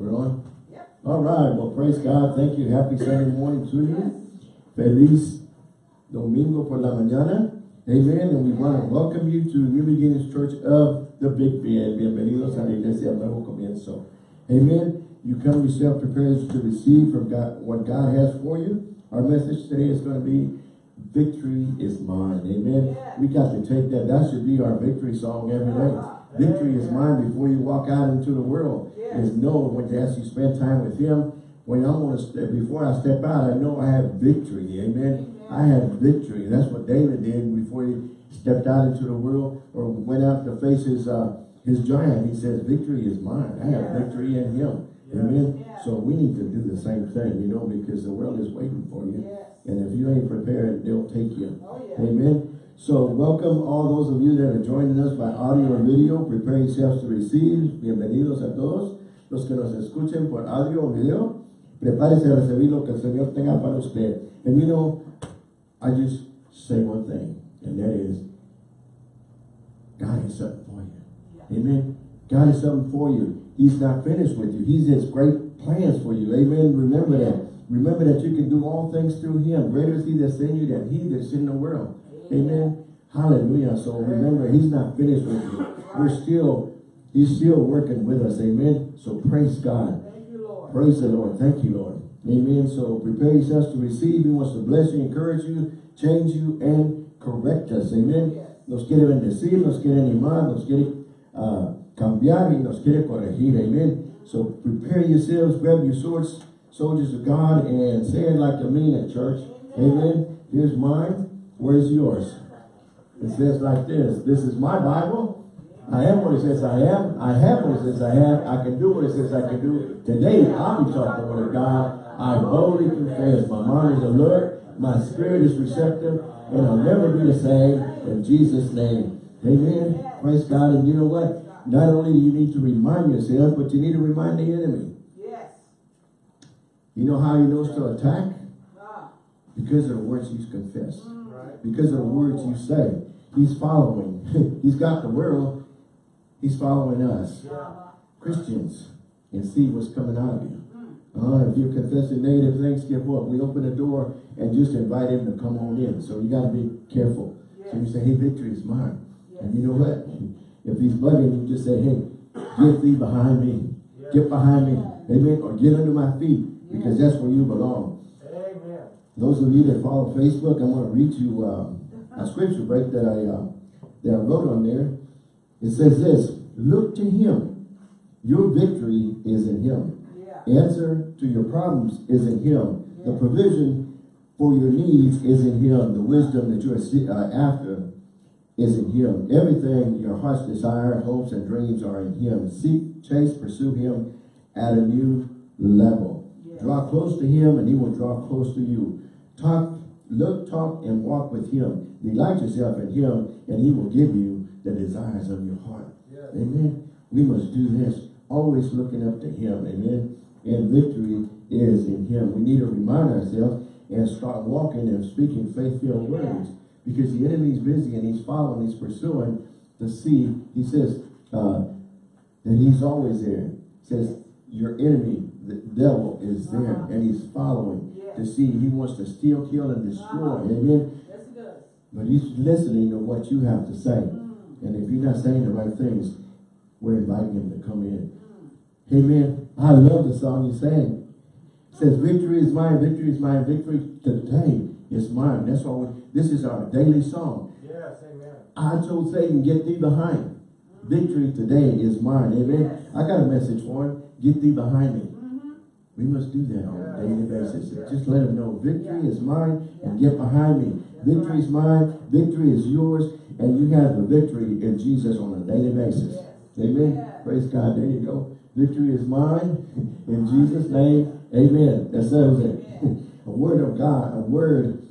We're on? Yep. All right, well, praise God. Thank you. Happy Sunday morning to you. Feliz Domingo por la mañana. Amen. And we want to welcome you to New Beginnings Church of the Big Bend. Bienvenidos a la Iglesia Nuevo Comienzo. Amen. You come yourself prepared to receive from God what God has for you. Our message today is going to be Victory is mine. Amen. Yeah. We got to take that. That should be our victory song every day. Victory is mine before you walk out into the world. Yeah. Is know when as you spend time with Him. When I'm going to step before I step out, I know I have victory. Amen. I have victory. That's what David did before he stepped out into the world or went out to face his uh, his giant. He says, "Victory is mine. I have Yeah. victory in Him." Yeah. Amen. Yeah. So we need to do the same thing, you know, because the world is waiting for you. Yes. And if you ain't prepared, they'll take you. Oh. Amen. So welcome all those of you that are joining us by audio or video. Prepare yourselves to receive. Bienvenidos a todos los que nos escuchen por audio o video. Prepárese a recibir lo que el Señor tenga para usted. And you know, I just say one thing, and that is, God has something for you. Amen. God has something for you. He's not finished with you. He's has great plans for you. Amen. Remember that. Remember that you can do all things through him. Greater is he that's in you than he that's in the world. Amen. Hallelujah. So remember, he's not finished with you. We're still, he's still working with us. Amen. So praise God. You, Praise the Lord. Thank you, Lord. Amen. So prepare yourselves to receive. He wants to bless you, encourage you, change you, and correct us. Amen. Yes. Nos quiere bendecir, nos quiere animar, nos quiere uh, cambiar y nos quiere corregir. Amen. So prepare yourselves, grab your swords, soldiers of God, and say it like you mean it, church. Amen. Here's mine. Where's yours? It says like this. This is my Bible. I am what it says I am. I have what it says I have. I can do what it says I can do. Today, I'll be taught the word of God. I boldly confess. My mind is alert. My spirit is receptive. And I'll never be the same. In Jesus' name. Amen. Praise God. And you know what? Not only do you need to remind yourself, but you need to remind the enemy. Yes. You know how he knows to attack? Ah. Because of the words you confess. Because of the words you say. He's following. He's got the world. He's following us. Christians. And see what's coming out of you. Uh, if you're confessing negative things, give up. We open the door and just invite him to come on in. So you got to be careful. So you say, hey, victory is mine. And you know what? If he's bugging, you just say, hey, get thee behind me. Get behind me. Amen. Or get under my feet. Because that's where you belong. Those of you that follow Facebook, I'm going to read you uh, a scripture break that I uh, that I wrote on there. It says this, look to him. Your victory is in him. Yeah. Answer to your problems is in him. The provision for your needs is in him. The wisdom that you are uh, after is in him. Everything your heart's desire, hopes, and dreams are in him. Seek, chase, pursue him at a new level. Draw close to him and he will draw close to you. Talk, look, talk, and walk with him. Delight yourself in him and he will give you the desires of your heart. Amen. We must do this, always looking up to him. Amen. And victory is in him. We need to remind ourselves and start walking and speaking faith-filled words. Because the enemy's busy and he's following, he's pursuing to see, he says, uh, that he's always there. He says, your enemy, the devil, is there Uh-huh. and he's following Yeah. to see. He wants to steal, kill, and destroy. Uh-huh. Amen. Yes, it does. But he's listening to what you have to say. Mm. And if you're not saying the right things, we're inviting him to come in. Mm. Amen. I love the song you sang. It says, victory is mine, victory is mine, victory today is mine. That's why we, this is our daily song. Yes, amen. I told Satan, get thee behind. Victory today is mine. Amen. Yes. I got a message for him. Get thee behind me. We must do that on a daily basis. Just let them know victory is mine and get behind me. Victory is mine, victory is yours, and you have the victory in Jesus on a daily basis. Amen. Praise God. There you go. Victory is mine in Jesus' name. Amen. That settles it. A word of God, a word.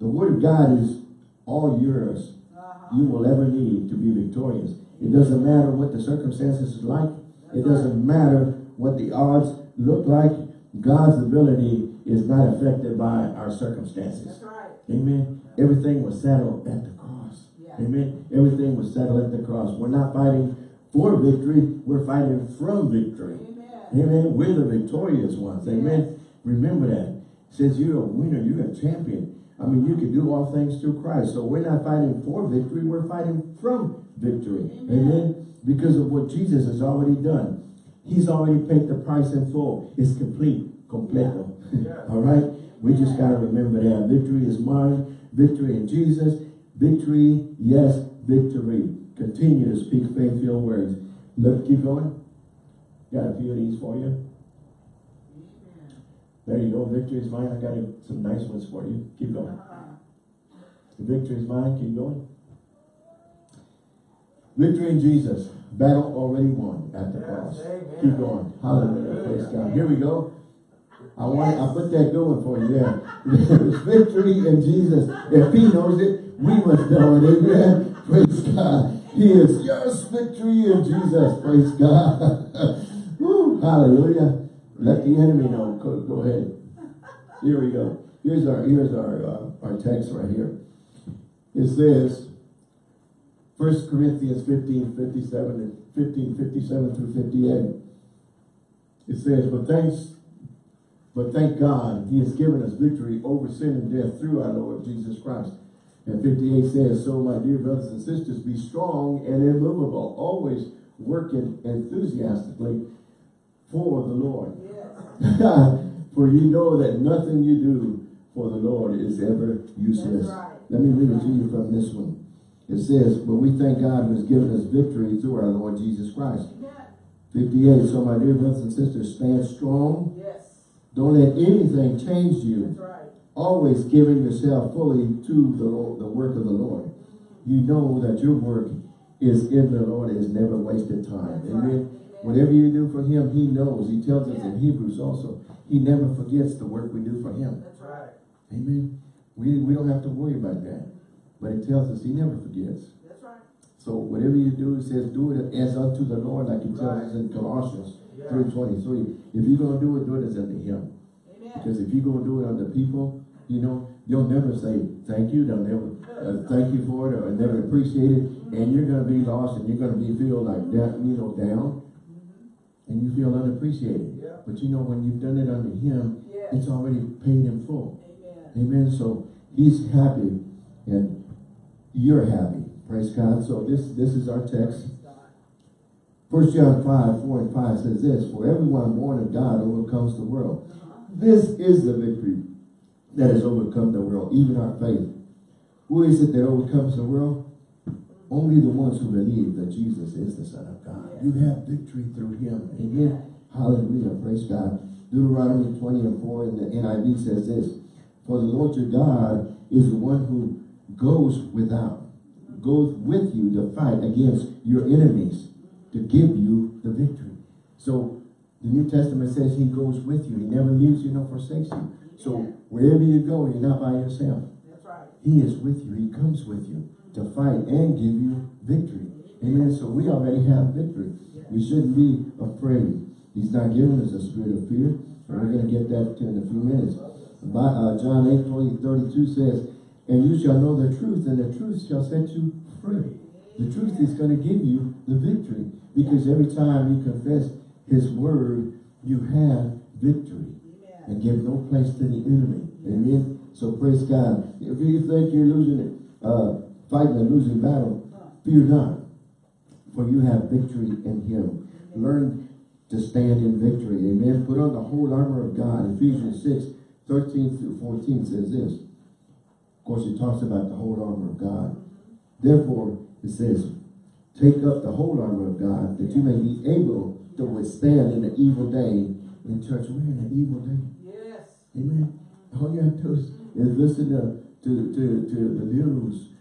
The word of God is all yours Uh-huh. you will ever need to be victorious. It doesn't matter what the circumstances is like. It doesn't matter what the odds look like. God's ability is not affected by our circumstances. That's right. Amen. Everything was settled at the cross. Yeah. Amen. Everything was settled at the cross. We're not fighting for victory. We're fighting from victory. Amen. Amen. We're the victorious ones. Amen. Remember that. It says you're a winner. You're a champion. I mean, you can do all things through Christ. So we're not fighting for victory. We're fighting from victory. Amen. Because of what Jesus has already done. He's already paid the price in full. It's complete. Completo. all right. We just got to remember that. Victory is mine. Victory in Jesus. Victory. Yes. Victory. Continue to speak faith-filled words. Look, keep going. Got a few of these for you. There you go. Victory is mine. I got some nice ones for you. Keep going. The victory is mine. Keep going. Victory in Jesus. Battle already won at the cross. Keep going. Hallelujah. Praise God. Here we go. I want I put that going for you there. There's victory in Jesus. If he knows it, we must know it. Amen. Praise God. He is yours victory in Jesus. Praise God. Woo, hallelujah. Let the enemy know. Go, go ahead. Here we go. Here's our here's our uh, our text right here. It says, 1 Corinthians 15, 57 and 15, 57 through 58. It says, but thanks, but thank God, he has given us victory over sin and death through our Lord Jesus Christ. And 58 says, so my dear brothers and sisters, be strong and immovable, always working enthusiastically for the Lord. For you know that nothing you do for the Lord is ever useless. Right. Let me read it to you from this one. It says, but we thank God who has given us victory through our Lord Jesus Christ. Yeah. 58, so my dear brothers and sisters, stand strong. Yes. Don't let anything change you. That's right. Always giving yourself fully to the, Lord, the work of the Lord. You know that your work is in the Lord is never wasted time. That's Amen. Right. Whatever you do for him, he knows. He tells us in Hebrews also, he never forgets the work we do for him. That's right. Amen. We, we don't have to worry about that. But it tells us he never forgets. That's right. So whatever you do, it says do it as unto the Lord, like it tells right. us in Colossians yeah. 3.23. If you're going to do it, do it as unto him. Amen. Because if you're going to do it unto people, you know, you'll never say thank you. They'll never uh, thank you for it or never appreciate it. Mm -hmm. And you're going to be lost and you're going to be feel like that, you know, down. Mm -hmm. And you feel unappreciated. Yeah. But you know, when you've done it unto him, yes. it's already paid in full. Amen. Amen. So he's happy and you're happy. Praise God. So this, this is our text. First John 5, 4 and 5 says this, For everyone born of God overcomes the world. This is the victory that has overcome the world, even our faith. Who is it that overcomes the world? Only the ones who believe that Jesus is the Son of God. You have victory through him. Amen. Hallelujah. Praise God. Deuteronomy 20 and 4 in the NIV says this, For the Lord your God is the one who goes without, goes with you to fight against your enemies to give you the victory. So the New Testament says he goes with you. He never leaves you nor forsakes you. So wherever you go, you're not by yourself. That's right. He is with you. He comes with you to fight and give you victory. Amen. So we already have victory. We shouldn't be afraid. He's not giving us a spirit of fear. And we're going to get that in a few minutes. By, uh, John 8, 20, 32 says, and you shall know the truth, and the truth shall set you free. The truth is going to give you the victory. Because every time you confess his word, you have victory. And give no place to the enemy. Amen. So praise God. If you think you're losing it, uh, fighting a losing battle, fear not. For you have victory in him. Learn to stand in victory. Amen. Put on the whole armor of God. Ephesians 6, 13 through 14 says this. Of course, it talks about the whole armor of God. Therefore, it says, take up the whole armor of God that you may be able to withstand in the evil day. In church, we're in an evil day. Yes. Amen. All you have to do is, is listen to, to, to, to the news.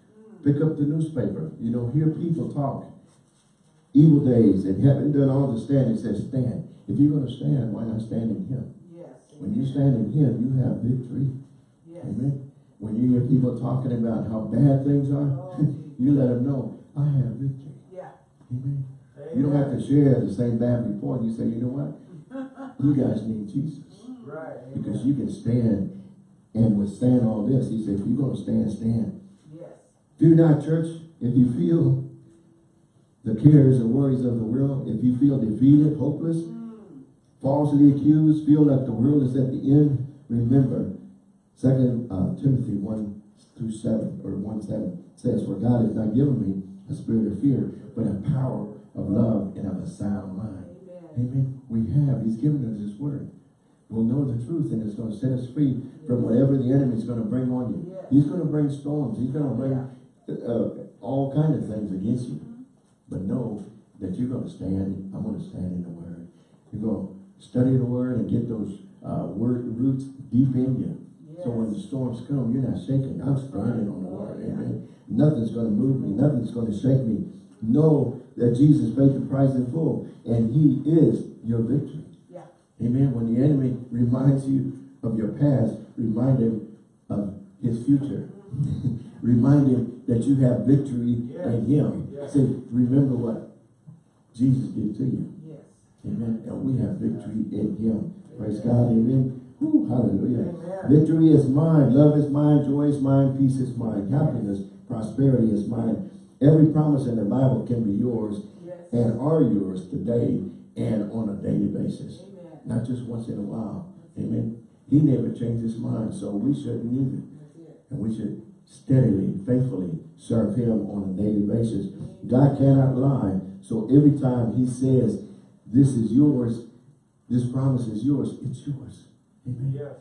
Pick up the newspaper. You know, hear people talk. Evil days and haven't done all the standing. says stand. If you're going to stand, why not stand in him? Yes. When you stand in him, you have victory. Yes. Amen. When you hear people talking about how bad things are, you let them know, I have victory. Yeah. Amen. Amen. You don't have to share the same bad report. You say, you know what? you guys need Jesus. Right. Because you can stand and withstand all this. He said, if you're going to stand, stand. Yes. Do not, church, if you feel the cares and worries of the world, if you feel defeated, hopeless, mm. falsely accused, feel that the world is at the end, remember, Second uh, Timothy 1 through 7, or 1 7 says, For God has not given me a spirit of fear, but a power of love and of a sound mind. Amen. Amen. We have. He's given us his word. We'll know the truth and it's going to set us free from whatever the enemy is going to bring on you. He's going to bring storms. He's going to bring uh, all kind of things against you. But know that you're going to stand. I'm going to stand in the word. You're going to study the word and get those uh, word roots deep in you. Yes. So when the storms come, you're not shaking. I'm standing on the word. Amen. Nothing's going to move me. Nothing's going to shake me. Know that Jesus paid the price in full. And he is your victory. Yeah. Amen. When the enemy reminds you of your past, remind him of his future. remind him that you have victory yes. in him. Yes. Say, remember what Jesus did to you. Yes. Amen. And we have victory in him. Praise God. Amen. Whew, hallelujah. Amen. Victory is mine. Love is mine. Joy is mine. Peace is mine. Happiness, prosperity is mine. Every promise in the Bible can be yours and are yours today and on a daily basis not just once in a while. Amen. He never changed his mind, so we shouldn't either. And we should steadily, faithfully serve him on a daily basis. God cannot lie. So every time he says, this is yours, this promise is yours, it's yours. Amen. Yes.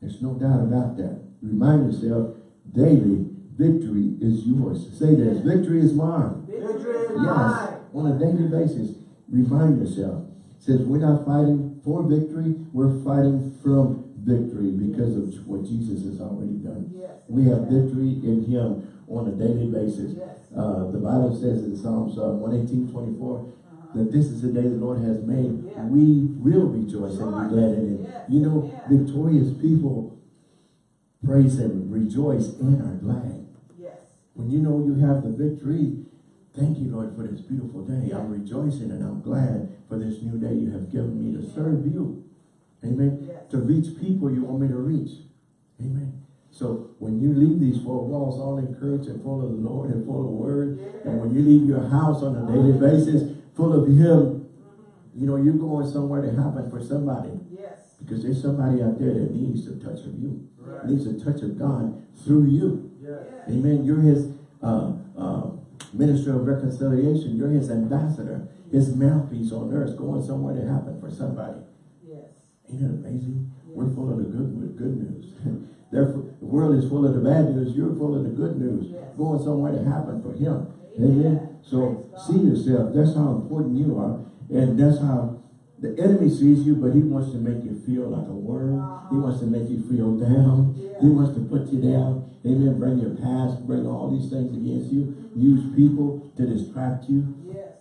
There's no doubt about that. Remind yourself daily, victory is yours. Say this, victory is mine. Victory is yes. mine. On a daily basis, remind yourself. Says we're not fighting for victory, we're fighting from victory because of what Jesus has already done. Yes. We have victory in him on a daily basis. Yes. Uh, the Bible says in Psalms uh, 118, 24, uh -huh. That this is the day the Lord has made. Yeah. We will rejoice sure. and be glad in it. Yes. You know, yeah. victorious people praise and rejoice and are glad. Yes. When you know you have the victory, Thank you, Lord, for this beautiful day. I'm rejoicing and I'm glad for this new day you have given me to serve you. Amen. Yes. To reach people you want me to reach. Amen. So when you leave these four walls all encouraged and full of the Lord and full of word, and when you leave your house on a daily basis full of him, you know, you're going somewhere to happen for somebody. Yes. Because there's somebody out there that needs a touch of you. Right. Needs a touch of God through you. Yes. Amen. You're his uh, uh, minister of reconciliation. You're his ambassador, his mouthpiece on earth, going somewhere to happen for somebody. Yes. Ain't it amazing? Yes. We're full of the good good news. Therefore, the world is full of the bad news. You're full of the good news, yes. going somewhere to happen for him. Amen. Amen. So see yourself. That's how important you are. And that's how the enemy sees you, but he wants to make you feel like a worm. He uh-huh. wants to make you feel down. He wants to put you down. Amen. Bring your past, bring all these things against you. Mm-hmm. Use people to distract you. Yes.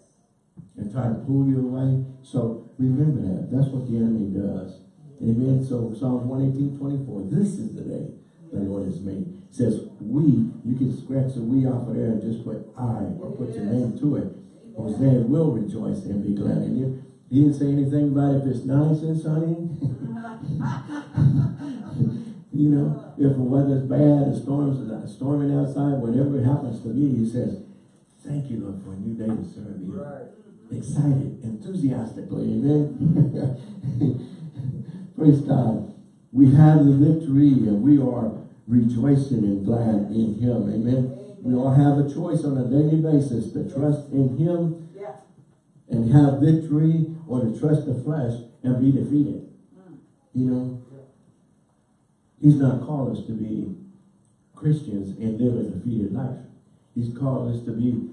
And try to pull you away. So remember that. That's what the enemy does. Mm-hmm. Amen. So Psalms 118, 24. This is the day the Lord has made. Says we, you can scratch the we off of there and just put I or put your name to it. Hosea will rejoice and be glad in you. He didn't say anything about if it's nice and sunny. You know, if the weather's bad, the storms are storming outside, whatever happens to me, he says, thank you, Lord, for a new day to serve you. Right. Excited, enthusiastically, amen. Praise God. We have the victory and we are rejoicing and glad in him, amen. We all have a choice on a daily basis to trust in him yeah. and have victory or to trust the flesh and be defeated. Mm. You know, He's not called us to be Christians and live a defeated life. He's called us to be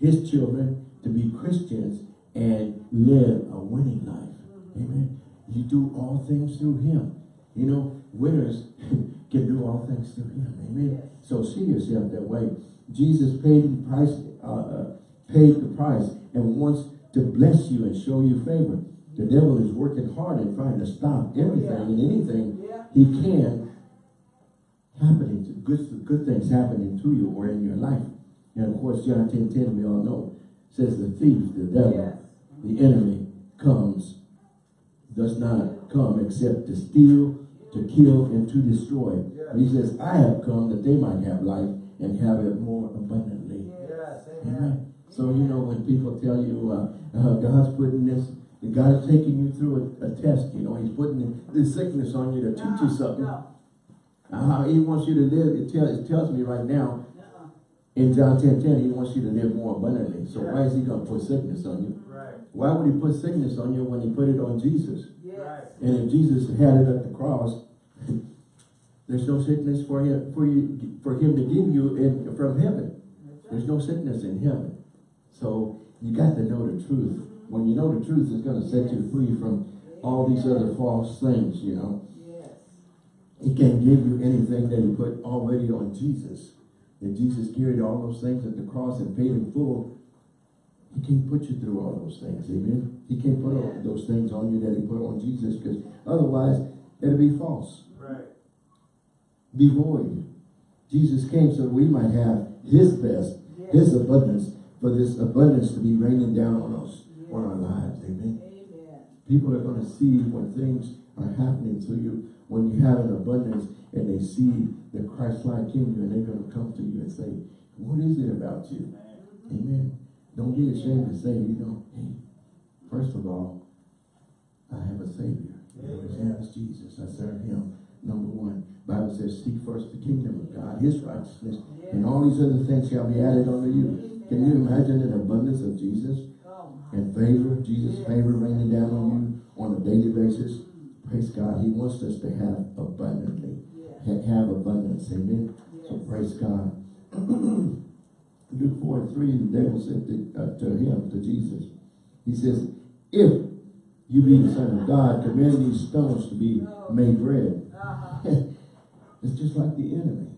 his children, to be Christians and live a winning life. Amen. You do all things through him. You know, winners can do all things through him. Amen. So see yourself that way. Jesus paid the price, uh, uh, paid the price and wants to bless you and show you favor. The devil is working hard and trying to stop everything yeah. and anything he can happening, to, good, good things happening to you or in your life. And of course, John 10, 10, we all know, says the thief, the devil, yes. the enemy comes, does not come except to steal, to kill, and to destroy. Yes. He says, I have come that they might have life and have it more abundantly. Yes. Amen. So, you know, when people tell you, uh, uh, God's putting this God is taking you through a, a test, you know, he's putting this sickness on you to teach you something. No. Uh, he wants you to live, it, tell, it tells me right now, Uh-uh. in John 10, 10, he wants you to live more abundantly. So why is he going to put sickness on you? Right. Why would he put sickness on you when he put it on Jesus? And if Jesus had it at the cross, there's no sickness for him for you for him to give you in from heaven. There's no sickness in heaven. So you got to know the truth. When you know the truth, it's going to set you free from all these other false things, you know. He can't give you anything that he put already on Jesus. That Jesus carried all those things at the cross and paid in full. He can't put you through all those things, amen? He can't put all those things on you that he put on Jesus because otherwise it'll be false. Right. Be void. Jesus came so we might have his best, his abundance, for this abundance to be raining down on us, on our lives, amen? Amen. People are going to see when things are happening to you, when you have an abundance and they see the Christ-like in you and they're going to come to you and say, what is it about you? Amen. Don't be ashamed to say, you know, hey, first of all, I have a Savior. His name is Jesus. I serve him. Number one, Bible says, seek first the kingdom of God, his righteousness, and all these other things shall be added unto you. Can you imagine an abundance of Jesus? Oh, and favor, Jesus' favor raining down on you on a daily basis. Praise God. He wants us to have abundantly. Have abundance. Amen. So praise God. Luke 4 and 3, the devil said to, uh, to him, to Jesus, he says, if you be the son of God, command these stones to be made bread. Uh-huh. it's just like the enemy.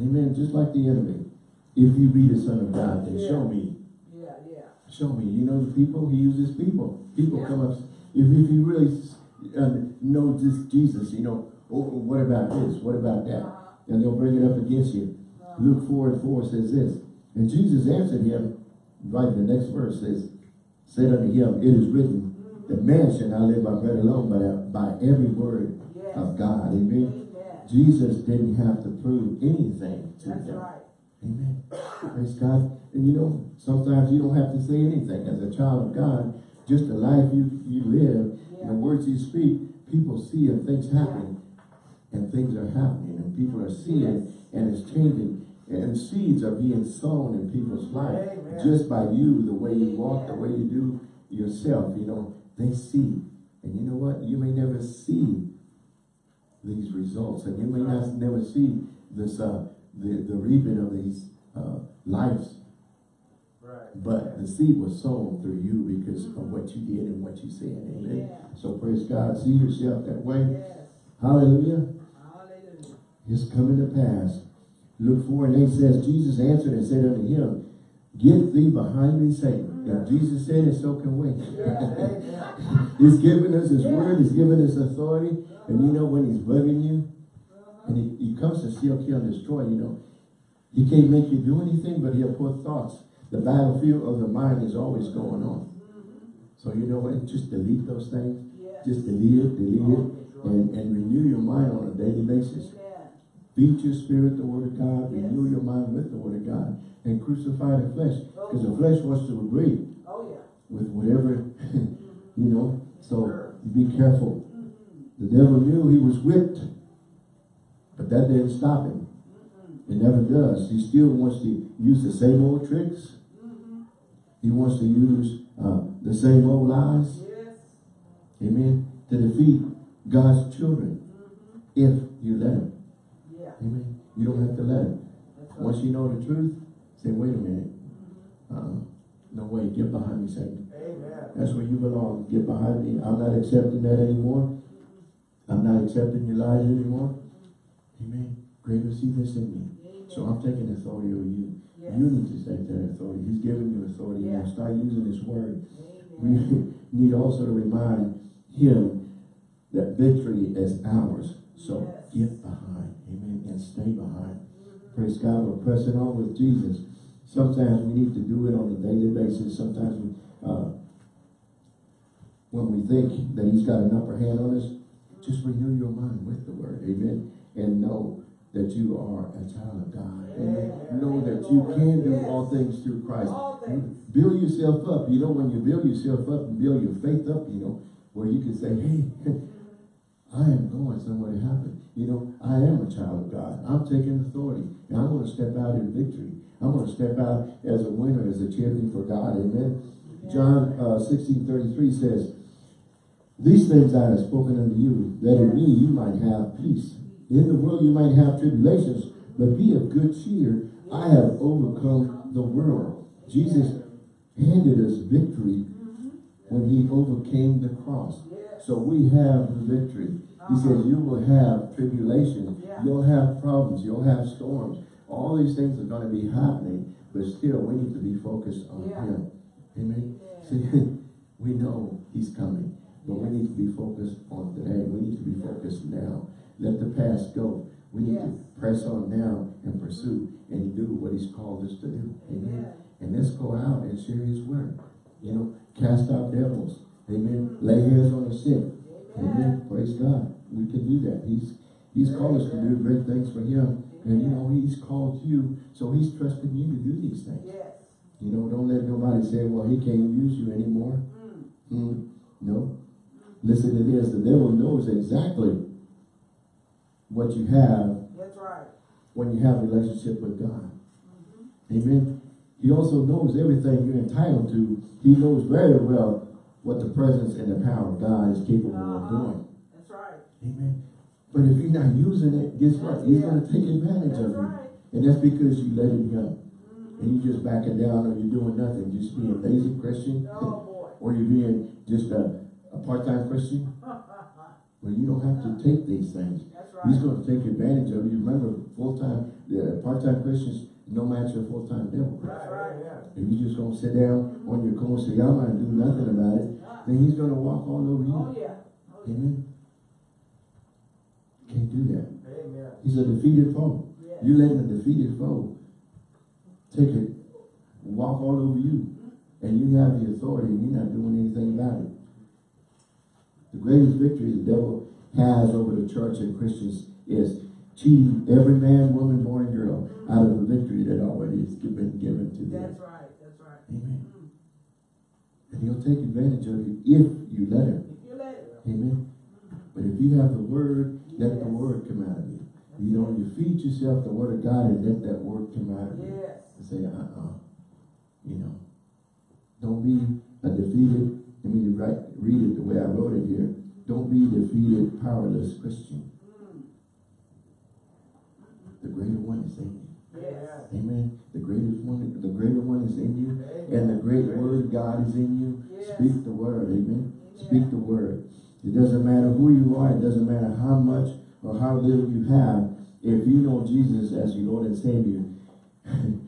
Amen. Just like the enemy. If you be the son of God, then show me Yeah, yeah. Show me. You know the people? He uses people. People Yeah. come up. If, if you really uh, know this Jesus, you know, oh, what about this? What about that? Uh-huh. And they'll bring it up against you. Uh-huh. Luke 4 and 4 says this. And Jesus answered him, right in the next verse says, said unto him, It is written, that man shall not live by bread alone, but by every word Yes. of God. Amen. Amen. Jesus didn't have to prove anything to That's them. right. Amen. Praise God. And you know, sometimes you don't have to say anything. As a child of God, just the life you, you live, and the words you speak, people see and things happen. And things are happening and people are seeing and it's changing. And seeds are being sown in people's life. Amen. Just by you, the way you walk, the way you do yourself, you know, they see. And you know what? You may never see these results. And you may not never see this uh the, the reaping of these uh lives. Right. But the seed was sown through you because of what you did and what you said. Amen. Yeah. So praise God. See yourself that way. Yes. Hallelujah. Hallelujah. It's coming to pass. Luke 4 and 8 says, Jesus answered and said unto him, Get thee behind me, Satan. If Jesus said it, so can we. He's given us his word, he's given us authority. And you know when he's bugging you, and he, he comes to steal, kill, and destroy, you know, he can't make you do anything, but he'll put thoughts. The battlefield of the mind is always going on. So you know what? Just delete those things. Just delete it, delete it, and, and renew your mind on a daily basis. Feed your spirit the word of God, Yes. renew your mind with the word of God, and crucify the flesh. Oh, because the flesh wants to agree Oh, yeah. with whatever, you know. So Sure. be careful. Mm-hmm. The devil knew he was whipped, but that didn't stop him. Mm-hmm. It never does. He still wants to use the same old tricks. Mm-hmm. He wants to use uh, the same old lies. Yes. Amen. To defeat God's children. If you let him. Amen. You don't have to let him. Right. Once you know the truth, say, wait a minute. Uh, no way, get behind me, Satan. Amen. That's where you belong. Get behind me. I'm not accepting that anymore. I'm not accepting your lies anymore. Amen. Greater is he that's in me. So I'm taking authority over you. Yes. You need to take that authority. He's giving you authority. Now start using his word. Amen. We need also to remind him that victory is ours. So Yes. get behind. And stay behind. Praise God. We're pressing on with Jesus. Sometimes we need to do it on a daily basis. Sometimes we, uh, when we think that he's got an upper hand on us, just renew your mind with the word. Amen. And know that you are a child of God. Amen. Amen. Know that you, can do all things through Christ. Things. Build yourself up. You know, when you build yourself up and build your faith up, you know, where you can say, hey, I am going somewhere to happen. You know, I am a child of God. I'm taking authority. And I'm going to step out in victory. I'm going to step out as a winner, as a champion for God. Amen. John uh, 16, 33 says, These things I have spoken unto you, that in me you might have peace. In the world you might have tribulations, but be of good cheer. I have overcome the world. Jesus handed us victory when he overcame the cross. Yes. So we have the victory. He says uh-huh. you will have tribulation. Yeah. You'll have problems. You'll have storms. All these things are going to be happening, but still we need to be focused on Yeah. him. Amen. Yeah. See, we know he's coming, but we need to be focused on today. We need to be focused now. Let the past go. We need to press on now and pursue and do what he's called us to do. Amen. Amen. And let's go out and share his word. You know, cast out devils. Amen. Lay hands on the sick. Amen. Praise God. We can do that. He's He's called us to do great things for him. And you know, he's called you, so he's trusting you to do these things. Yes. You know, don't let nobody say, well, he can't use you anymore. Mm. Hmm. No. Listen to this. The devil knows exactly what you have That's right. when you have a relationship with God. Amen. He also knows everything you're entitled to. He knows very well what the presence and the power of God is capable of Uh-huh. doing. That's right. Amen. But if you're not using it, guess what? He's going to take advantage That's of you. right. And that's because you let him go. Mhm. And you're just backing down or you're doing nothing. Just being a lazy Christian. Oh boy. or you're being just a, a part-time Christian. Well, you don't have to take these things. That's He's going to take advantage of you. Remember, full-time, the part-time Christians, no match for full-time devil. That's right. If you just going to sit down on your corner and say, I'm going to do nothing about it, then he's going to walk all over you. Oh yeah. Oh. Amen. Can't do that. Amen. He's a defeated foe. Yes. You letting a defeated foe take it, walk all over you, and you have the authority and you're not doing anything about it. The greatest victory the devil has over the church and Christians is cheating every man, woman, boy, and girl out of the victory that already has been given to them. That's right. That's right. Amen. Mm. And he'll take advantage of you if you let him. If you let it. Amen. But if you have the word, let the word come out of you. You know, you feed yourself the word of God and let that word come out of you. Yes. And say, uh-uh. You know. Don't be a defeated, let me write, read it the way I wrote it here. Don't be a defeated, powerless Christian. The greater one is in you. Yes. Amen. The greatest one, the greater one is in you. And the great word God is in you. Yes. Speak the word. Amen. Amen. Speak the word. It doesn't matter who you are. It doesn't matter how much or how little you have. If you know Jesus as your Lord and Savior,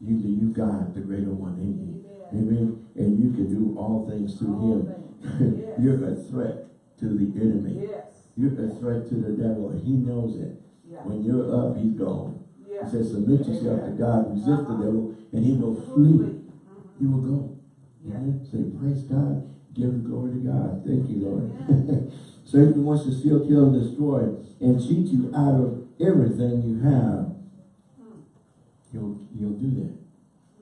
you you got the greater one in you. Amen. Amen. And you can do all things through All him. Yes. You're a threat to the enemy. Yes. You're a threat to the devil. He knows it. Yeah. When you're up, he's gone. Yeah. He says, submit yourself to God, resist the Uh-huh. devil, and he will flee. He will go. Yeah. Praise God. Give the glory to God. Thank you, Lord. Satan wants to steal, kill, and destroy, and cheat you out of everything you have. Mm. He'll, he'll do that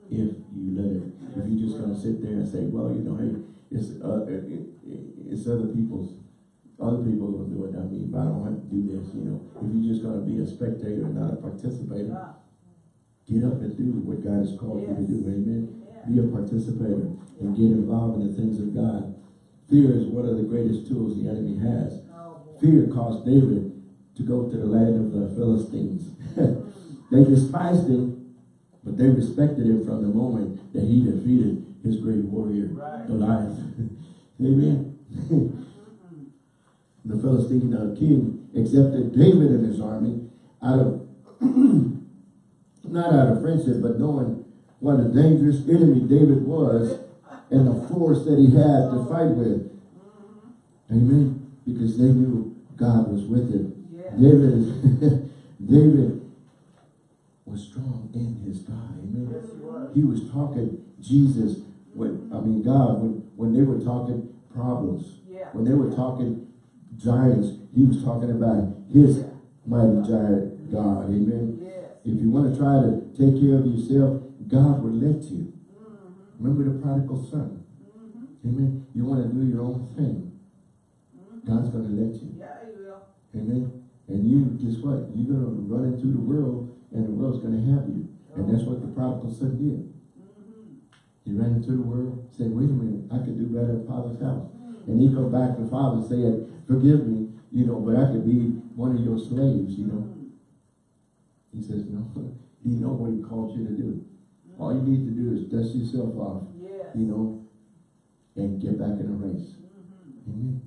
if you let it. If you're just going to sit there and say, well, you know, hey, it's, uh, it, it, it's other people's, other people will do it, not me, but I don't have to do this, you know. If you're just going to be a spectator and not a participator, get up and do what God has called you to do, amen. Be a participator and get involved in the things of God. Fear is one of the greatest tools the enemy has. Oh. Fear caused David to go to the land of the Philistines. they despised him, but they respected him from the moment that he defeated his great warrior, Right. Goliath. Amen. The Philistine uh, king accepted David and his army out of, not out of friendship, but knowing what a dangerous enemy David was and the force that he had to fight with. Amen. Because they knew God was with him. Yeah. David is David was strong in his God. Amen. Yes, he was. He was talking Jesus when I mean God when when they were talking problems. Yeah. When they were talking giants, he was talking about his mighty giant God. Amen. Yes. If you want to try to take care of yourself, God will let you. Mm-hmm. Remember the prodigal son. Mm-hmm. Amen. You want to do your own thing. God's going to let you. Yeah, he will. Amen. And you, guess what? You're going to run into the world and the world's going to have you. And that's what the prodigal son did. Mm-hmm. He ran into the world, said, wait a minute, I could do better at Father's house. And he come back to Father saying, forgive me, you know, but I could be one of your slaves, you know. He says, no, you know what he called you to do. All you need to do is dust yourself off, Yes. you know, and get back in the race. Mm-hmm. Amen.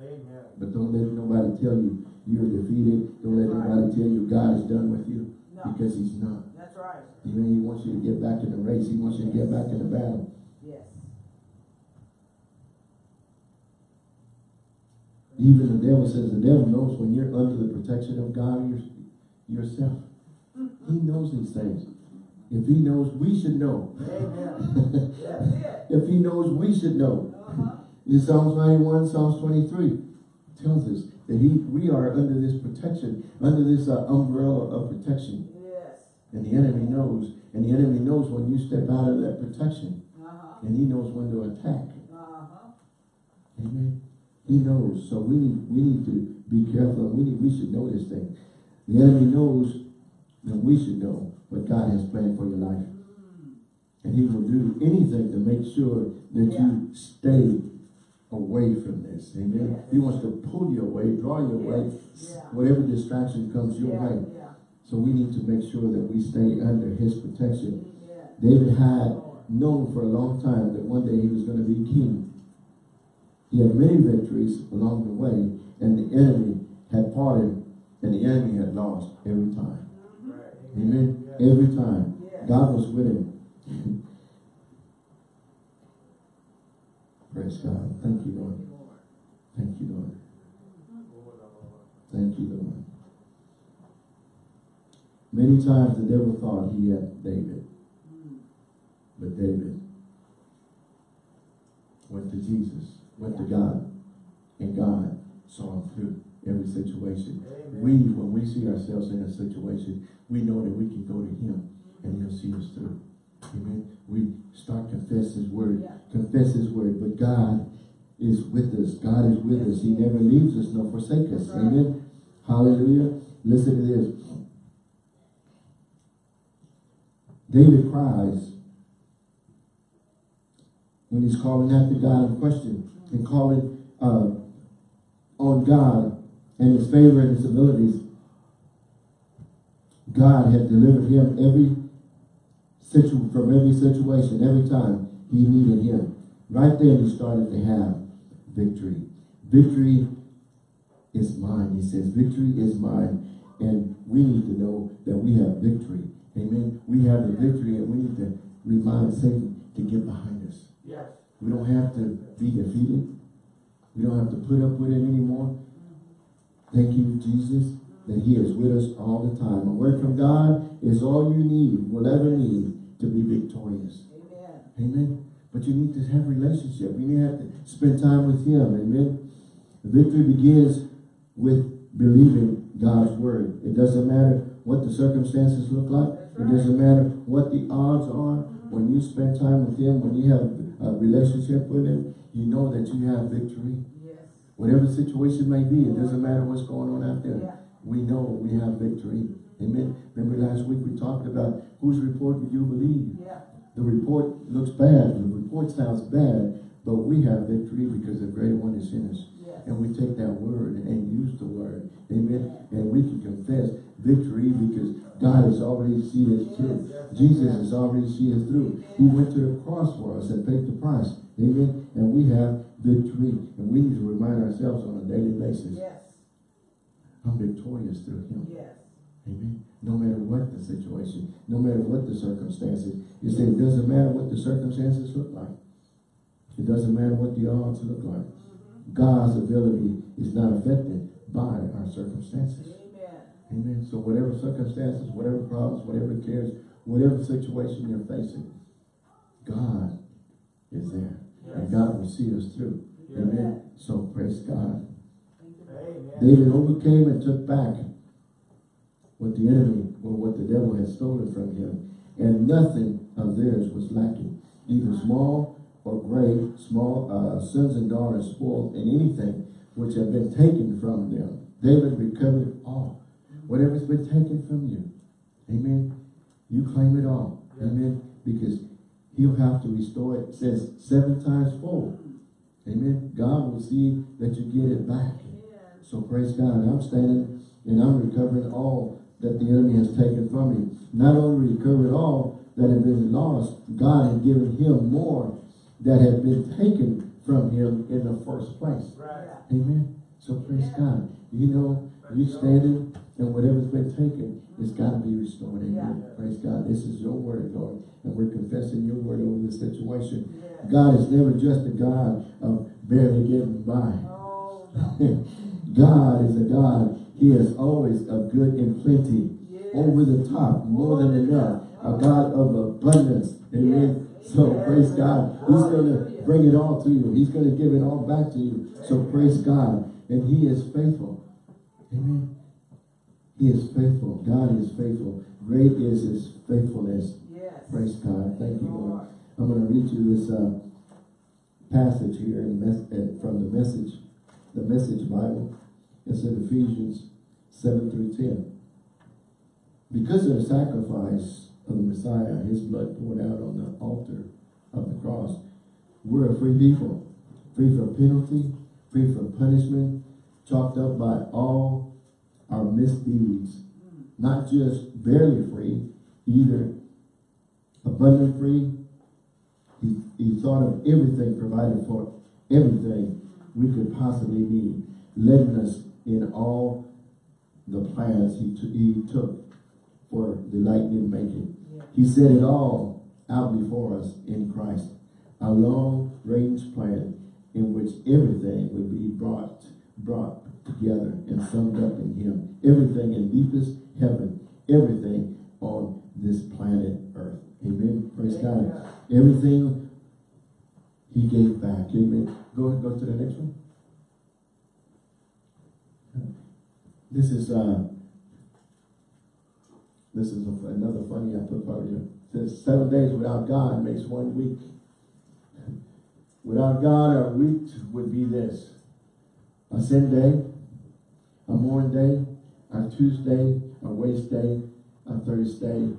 Amen. But don't let nobody tell you you're defeated. Don't let That's right. nobody tell you God is done with you. No, Because he's not. that's right. Amen. He wants you to get back in the race. He wants you to get back in the battle. Yes. Even the devil says the devil knows when you're under the protection of God your, yourself. He knows these things. If he knows, we should know. Amen. If he knows, we should know. Uh-huh. In Psalms 91, Psalms 23 tells us that he, we are under this protection, under this uh, umbrella of protection. Yes. And the enemy knows, and the enemy knows when you step out of that protection, Uh-huh. and he knows when to attack. Uh-huh. Amen. He knows. So we need we need to be careful. We need we should know this thing. The enemy knows that we should know what God has planned for your life. And he will do anything to make sure that you stay away from this. Amen. Yes. He wants to pull you away, draw you away, Yes. Yeah. whatever distraction comes your Yeah, way. yeah. So we need to make sure that we stay under his protection. Yeah. David had known for a long time that one day he was going to be king. He had many victories along the way, and the enemy had parted, and the enemy had lost every time. Right. Amen. Yeah. Every time. Yes. God was with him. Praise God. Thank you, Lord. Thank you, Lord. Thank you, Lord. Many times the devil thought he had David, but David went to Jesus, went to God, and God saw him through every situation. Amen. We, when we see ourselves in a situation, we know that we can go to him and he'll see us through. Amen. We start confess his word, Yeah. confess his word, but God is with us. God is with us. He never leaves us nor forsake us. Right. Amen. Hallelujah. Listen to this. David cries when he's calling after God in question and calling uh, on God and his favor and his abilities. God had delivered him every situ from every situation, every time he needed him. Right there he started to have victory. Victory is mine, he says. Victory is mine. And we need to know that we have victory. Amen. We have the victory and we need to remind Satan to get behind us. Yes. We don't have to be defeated. We don't have to put up with it anymore. Thank you, Jesus, that he is with us all the time. A word from God is all you need, will ever need to be victorious. Amen. Amen. But you need to have relationship. You need to have to spend time with him. Amen. Victory begins with believing God's word. It doesn't matter what the circumstances look like. It doesn't matter what the odds are. When you spend time with him, when you have a relationship with him, you know that you have victory. Yes. Whatever the situation may be, it doesn't matter what's going on out there. Yeah. We know we have victory. Amen. Remember last week we talked about whose report do you believe? Yeah. The report looks bad. The report sounds bad, but we have victory because the greater one is in us. And we take that word and use the word. Amen. And we can confess victory because God has already seen us through. Jesus has already seen us through. He went to the cross for us and paid the price. Amen. And we have victory. And we need to remind ourselves on a daily basis, Yes. I'm victorious through him. Yes. Amen. No matter what the situation, no matter what the circumstances. You say it doesn't matter what the circumstances look like. It doesn't matter what the odds look like. God's ability is not affected by our circumstances. Amen. Amen. So whatever circumstances, whatever problems, whatever cares, whatever situation you're facing, God is there. And God will see us through. Amen. So praise God. Amen. David overcame and took back what the enemy or what the devil had stolen from him. And nothing of theirs was lacking, either small or great, small uh, sons and daughters spoiled in anything which have been taken from them. David recovered all. Whatever's been taken from you. Amen. You claim it all. Yes. Amen. Because he'll have to restore it. It says seven times fold. Amen. God will see that you get it back. So praise God. I'm standing and I'm recovering all that the enemy has taken from me. Not only recovered all that had been lost, God had given him more that had been taken from him in the first place. Right. Amen. So praise God. You know, you standing and whatever's been taken, it's got to be restored. Amen. Praise God. This is your word, Lord. And we're confessing your word over this situation. Yes. God is never just a God of barely getting by. Oh, no. God is a God. He is always of good and plenty. Yes. Over the top, more than enough. A God of abundance. Amen. So praise God. He's going to bring it all to you. He's going to give it all back to you. So praise God. And he is faithful. Amen. He is faithful. God is faithful. Great is his faithfulness. Yes. Praise God. Thank you, Lord. I'm going to read you this uh, passage here in uh, from the message, the message Bible. It's in Ephesians 7 through 10. Because of the sacrifice of the Messiah, his blood poured out on the altar of the cross, we're a free people. Free from penalty, free from punishment, chalked up by all our misdeeds. Not just barely free, either abundant free. He, he thought of everything provided for everything we could possibly need, letting us in all the plans he, he took for delight in making. He set it all out before us in Christ, a long-range plan in which everything would be brought brought together and summed up in him. Everything in deepest heaven, everything on this planet Earth. Amen. Praise God. Everything he gave back. Amen. Go ahead, go to the next one. This is uh this is a- another funny I put part here. It says seven days without God makes one week. Without God, our week would be this. A sin day, a mourn day, a Tuesday, a waste day, a Thursday,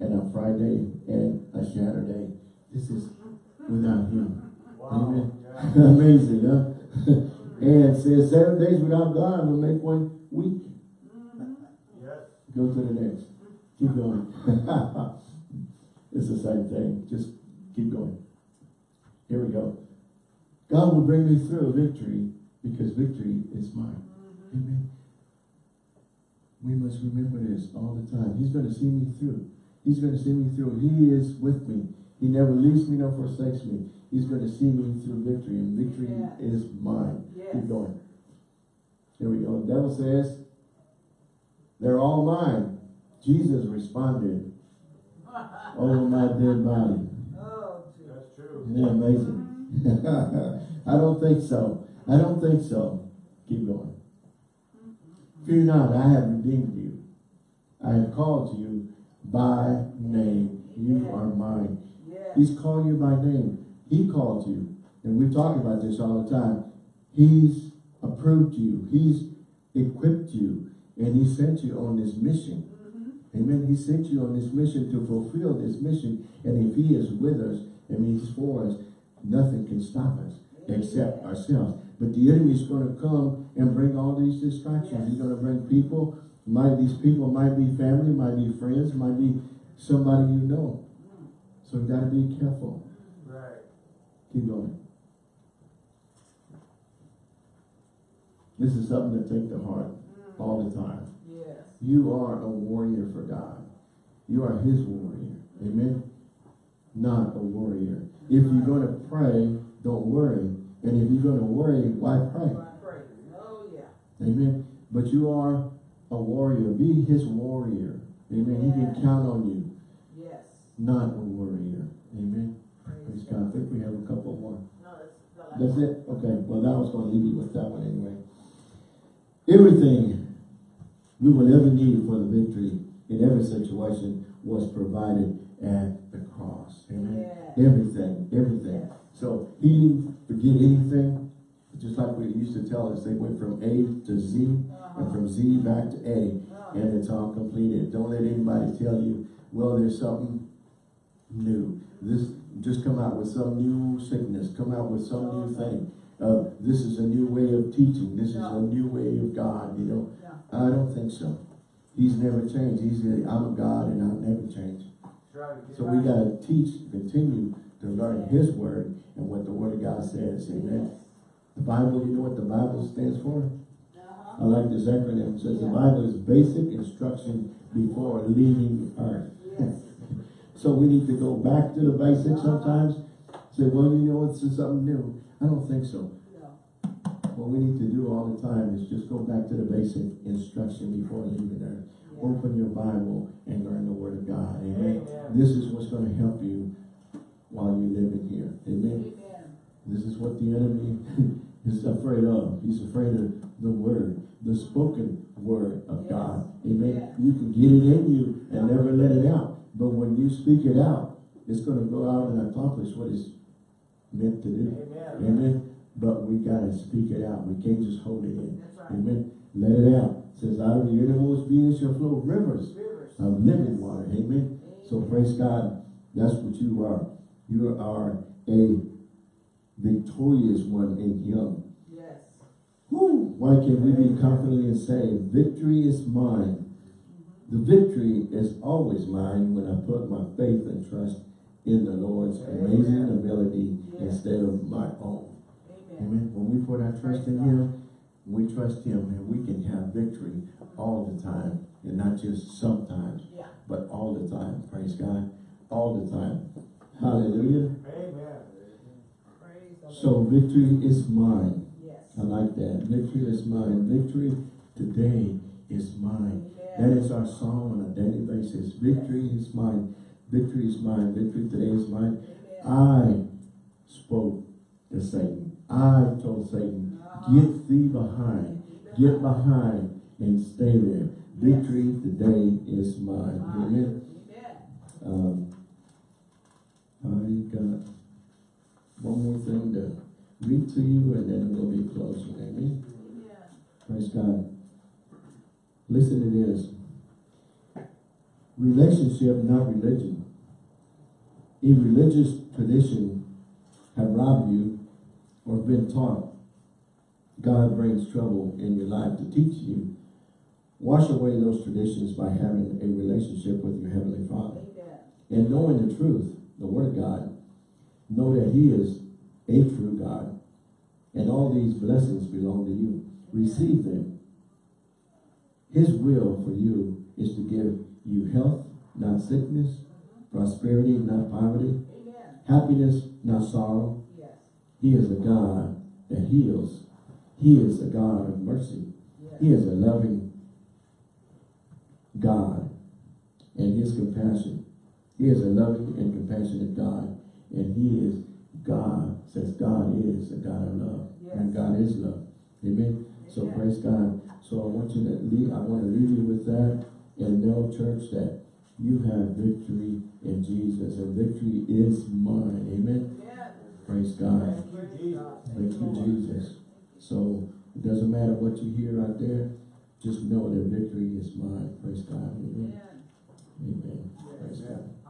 and a Friday, and a Saturday. This is without Him. Wow. Amen. Yeah. Amazing, huh? and it says seven days without God will make one week. Yes. Go to the next. Keep going. it's the same thing. Just keep going. Here we go. God will bring me through victory because victory is mine. Mm-hmm. Amen. We must remember this all the time. He's going to see me through. He's going to see me through. He is with me. He never leaves me nor forsakes me. He's going to see me through victory, and victory Yeah. is mine. Yes. Keep going. Here we go. The devil says, they're all mine. Jesus responded, over my dead body. Oh. That's true. Isn't that amazing? I don't think so. I don't think so. Keep going. Fear not, I have redeemed you. I have called you by name. You are mine. He's called you by name. He called you. And we talk about this all the time. He's approved you. He's equipped you. And he sent you on this mission. Amen. He sent you on this mission to fulfill this mission. And if he is with us and he's for us, nothing can stop us except ourselves. But the enemy is going to come and bring all these distractions. He's going to bring people. Might these people might be family, might be friends, might be somebody you know. So you got to be careful. Right. Keep going. This is something to take to heart all the time. You are a warrior for God. You are his warrior. Amen. Not a warrior. If you're going to pray, don't worry. And if you're going to worry, why pray? Oh, yeah. Amen. But you are a warrior. Be his warrior. Amen. He can Yeah. count on you. Yes. Not a warrior. Amen. Praise Praise God. I think we have a couple more. No, that's the last That's it? Okay, well, that was gonna leave you with that one anyway. Everything we will ever need for the victory in every situation was provided at the cross. Amen. Yeah. Everything, everything. So he didn't forget anything. Just like we used to tell us, they went from A to Z and from Z back to A Uh, and it's all completed. Don't let anybody tell you, well, there's something new. This, just come out with some new sickness, come out with some new thing. Uh, this is a new way of teaching. This is a new way of God, you know. I don't think so. He's never changed. He's, I'm a God and I'll never change. So we gotta teach, continue to learn His word and what the word of God says, amen. The Bible, you know what the Bible stands for? Uh-huh. I like this acronym. It says the Bible is basic instruction before leaving earth. Yes. So we need to go back to the basics sometimes. Say, well, you know, it's just something new. I don't think so. What we need to do all the time is just go back to the basic instruction before leaving earth. Open your Bible and learn the Word of God. Amen. This is what's going to help you while you're living here. Amen. This is what the enemy is afraid of. He's afraid of the Word, the spoken Word of Yes. God. Amen. Yeah. You can get it in you and never let it out. But when you speak it out, it's going to go out and accomplish what it's meant to do. Amen. Amen. But we got to speak it out. We can't just hold it in. Right. Amen. Let it out. It says, out of your innermost being shall flow rivers Rivers. of living water. Amen. So praise God. That's what you are. You are a victorious one in Him. Yes. Woo! Why can't we be confidently and say, victory is mine? The victory is always mine when I put my faith and trust in the Lord's amazing ability Yes. instead of my own. Amen. Amen. When we put our trust in Him, we trust Him and we can have victory all the time and not just sometimes, Yeah. but all the time. Praise God. All the time. Hallelujah. Amen. Praise the Lord. So victory is mine. Yes. I like that. Victory is mine. Victory today is mine. That Amen. is our song on a daily basis. Victory is mine. Victory is mine. Victory today is mine. Amen. I spoke to Satan. I told Satan, get thee behind. Get behind and stay there. Victory today is mine. Amen. Um, I got one more thing to read to you and then we'll be closing. Amen. Amen. Praise God. Listen to this. Relationship, not religion. If religious tradition have robbed you or been taught, God brings trouble in your life to teach you. Wash away those traditions by having a relationship with your Heavenly Father. Amen. And knowing the truth, the Word of God, know that He is a true God. And all these blessings belong to you. Receive them. His will for you is to give you health, not sickness, prosperity, not poverty, Amen. happiness, not sorrow. Yes. He is a God that heals. He is a God of mercy. He is a loving God and his compassion. He is a loving and compassionate God. And he is God, says God is a God of love. And God is love. Amen. So praise God. So I want you to leave, I want to leave you with that and know, church, that you have victory in Jesus. And victory is mine. Amen. Praise God. Thank you, Jesus. Thank you, Jesus. So it doesn't matter what you hear out there, just know that victory is mine. Praise God. Amen. Amen. Praise God.